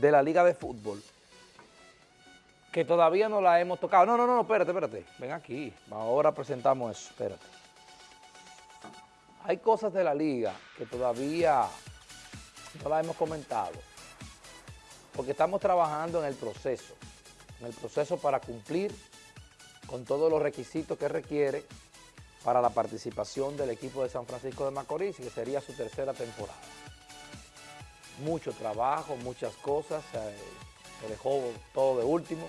de la Liga de Fútbol que todavía no la hemos tocado. No, no, no, espérate, espérate. Ven aquí. Ahora presentamos eso. Espérate. Hay cosas de la liga que todavía no las hemos comentado. Porque estamos trabajando en el proceso. En el proceso para cumplir con todos los requisitos que requiere para la participación del equipo de San Francisco de Macorís, que sería su tercera temporada. Mucho trabajo, muchas cosas, se dejó todo de último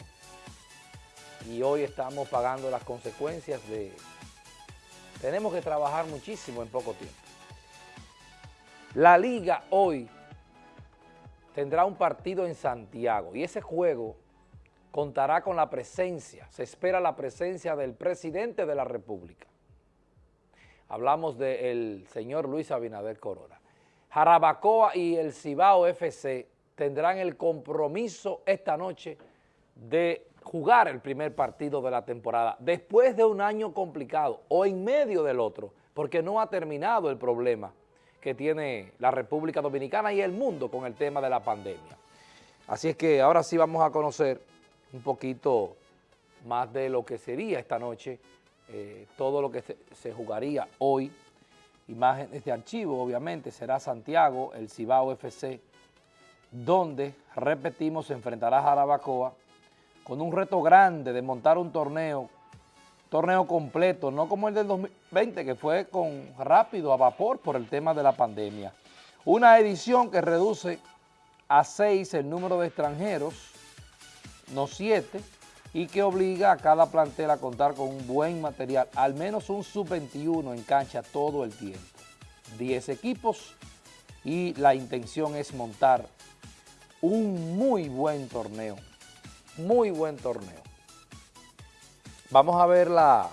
y hoy estamos pagando las consecuencias de... Tenemos que trabajar muchísimo en poco tiempo. La Liga hoy tendrá un partido en Santiago y ese juego contará con la presencia, se espera la presencia del presidente de la República. Hablamos del señor Luis Abinader Corona. Jarabacoa y el Cibao FC tendrán el compromiso esta noche de jugar el primer partido de la temporada después de un año complicado o en medio del otro, porque no ha terminado el problema que tiene la República Dominicana y el mundo con el tema de la pandemia. Así es que ahora sí vamos a conocer un poquito más de lo que sería esta noche, eh, todo lo que se, se, jugaría hoy, imágenes de archivo, obviamente, será Santiago, el Cibao FC, donde, repetimos, se enfrentará a Jarabacoa, con un reto grande de montar un torneo, torneo completo, no como el del 2020 que fue con rápido, a vapor por el tema de la pandemia. Una edición que reduce a seis el número de extranjeros, no siete, y que obliga a cada plantel a contar con un buen material, al menos un sub-21 en cancha todo el tiempo. Diez equipos y la intención es montar un muy buen torneo muy buen torneo. Vamos a ver la,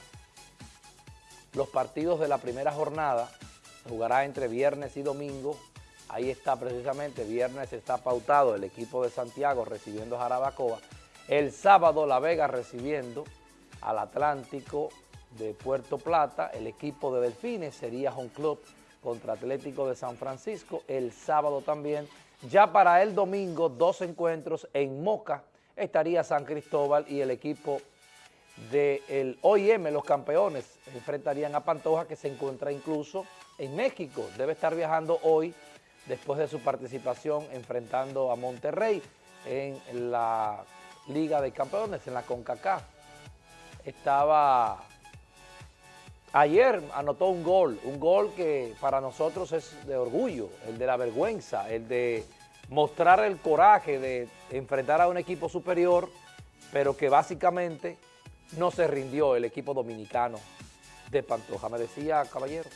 los partidos de la primera jornada. jugará entre viernes y domingo. Ahí está precisamente, viernes está pautado el equipo de Santiago recibiendo a Jarabacoa. El sábado La Vega recibiendo al Atlántico de Puerto Plata. El equipo de Delfines sería Home Club contra Atlético de San Francisco. El sábado también. Ya para el domingo, dos encuentros en Moca, estaría San Cristóbal y el equipo del OIM, los campeones, enfrentarían a Pantoja que se encuentra incluso en México. Debe estar viajando hoy después de su participación enfrentando a Monterrey en la Liga de Campeones, en la CONCACAF. Estaba... Ayer anotó un gol, un gol que para nosotros es de orgullo, el de la vergüenza, el de mostrar el coraje de enfrentar a un equipo superior, pero que básicamente no se rindió el equipo dominicano de Pantoja. Me decía, caballero.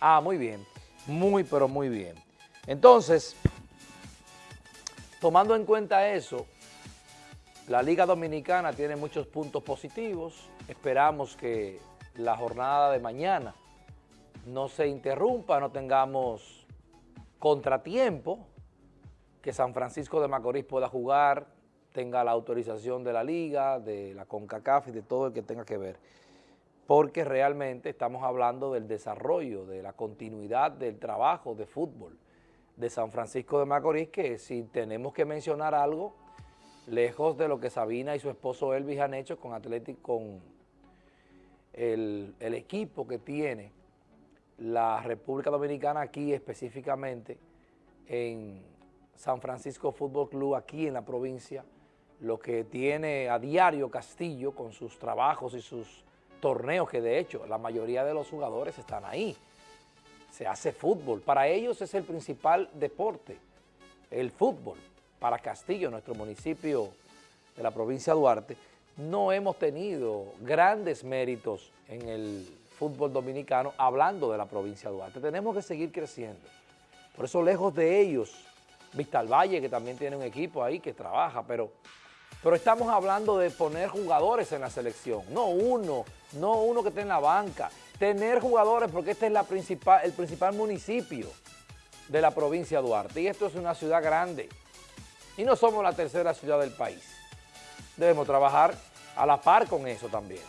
Ah, muy bien. Muy, pero muy bien. Entonces, tomando en cuenta eso, la Liga Dominicana tiene muchos puntos positivos. Esperamos que la jornada de mañana no se interrumpa, no tengamos contratiempo, que San Francisco de Macorís pueda jugar, tenga la autorización de la liga, de la CONCACAF y de todo el que tenga que ver. Porque realmente estamos hablando del desarrollo, de la continuidad del trabajo de fútbol de San Francisco de Macorís, que si tenemos que mencionar algo, lejos de lo que Sabina y su esposo Elvis han hecho con Atlético, con el, el equipo que tiene la República Dominicana aquí específicamente en San Francisco Fútbol Club, aquí en la provincia, lo que tiene a diario Castillo con sus trabajos y sus torneos, que de hecho la mayoría de los jugadores están ahí. Se hace fútbol, para ellos es el principal deporte, el fútbol. Para Castillo, nuestro municipio de la provincia de Duarte, no hemos tenido grandes méritos en el fútbol dominicano, hablando de la provincia de Duarte. Tenemos que seguir creciendo. Por eso, lejos de ellos, Vistal Valle, que también tiene un equipo ahí que trabaja, pero, pero estamos hablando de poner jugadores en la selección, no uno, no uno que esté en la banca, tener jugadores porque este es el principal municipio de la provincia de Duarte y esto es una ciudad grande y no somos la tercera ciudad del país. Debemos trabajar a la par con eso también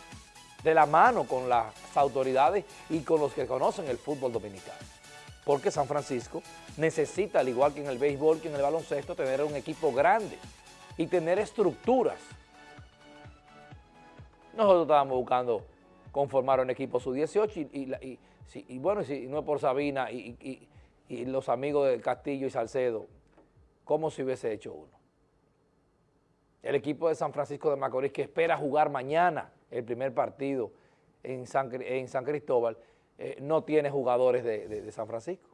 de la mano con las autoridades y con los que conocen el fútbol dominicano. porque San Francisco necesita, al igual que en el béisbol, que en el baloncesto, tener un equipo grande y tener estructuras. Nosotros estábamos buscando conformar un equipo sub-18 y, y, bueno, si no es por Sabina y, los amigos del Castillo y Salcedo, ¿cómo se hubiese hecho uno? El equipo de San Francisco de Macorís que espera jugar mañana el primer partido en San, en San Cristóbal, eh, no tiene jugadores de, San Francisco.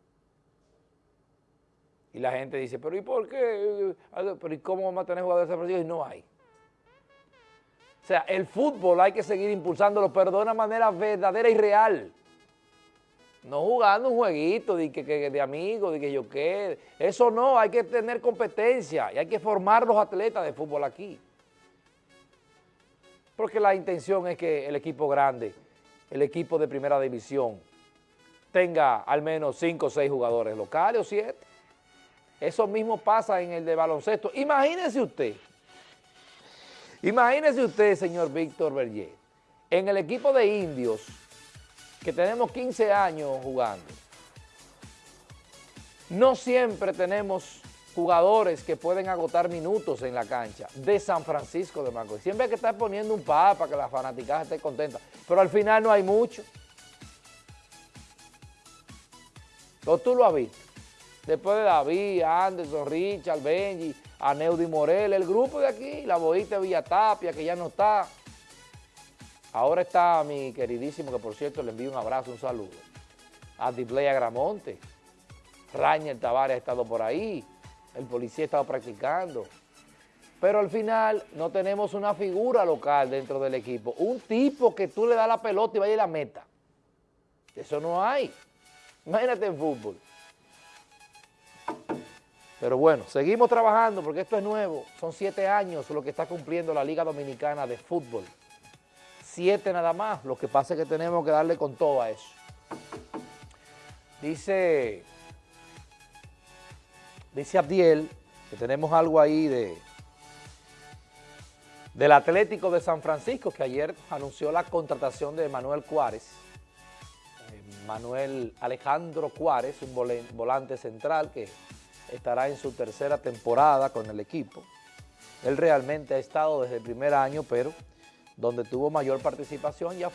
Y la gente dice, pero ¿y por qué? ¿Pero ¿y cómo vamos a tener jugadores de San Francisco? Y no hay. O sea, el fútbol hay que seguir impulsándolo, pero de una manera verdadera y real. No jugando un jueguito de, que, de amigos, de que yo qué. Eso no, hay que tener competencia y hay que formar los atletas de fútbol aquí. Porque la intención es que el equipo grande el equipo de primera división tenga al menos 5 o 6 jugadores locales o 7. Eso mismo pasa en el de baloncesto. Imagínese usted, imagínese usted, señor Víctor Berger, en el equipo de indios, que tenemos 15 años jugando, no siempre tenemos jugadores que pueden agotar minutos en la cancha de San Francisco de Macorís. Siempre hay que estar poniendo un papa para que la fanaticada esté contenta, pero al final no hay mucho. ¿O tú lo has visto? Después de David, Anderson, Richard, Benji, Aneudi Morel, el grupo de aquí, la boita Villatapia, que ya no está. Ahora está mi queridísimo, que por cierto le envío un abrazo, un saludo, a Dipley Agramonte, Rañel Tavares ha estado por ahí, el policía estaba practicando. Pero al final no tenemos una figura local dentro del equipo, un tipo que tú le das la pelota y vaya a la meta. Eso no hay. Imagínate en fútbol. Pero bueno, seguimos trabajando porque esto es nuevo. Son siete años lo que está cumpliendo la Liga Dominicana de Fútbol. Siete nada más. Lo que pasa es que tenemos que darle con todo a eso. Dice Dice Abdiel que tenemos algo ahí de del Atlético de San Francisco, que ayer anunció la contratación de Manuel Cuárez, eh, Manuel Alejandro Cuárez, un volante central que estará en su tercera temporada con el equipo. Él realmente ha estado desde el primer año, pero donde tuvo mayor participación ya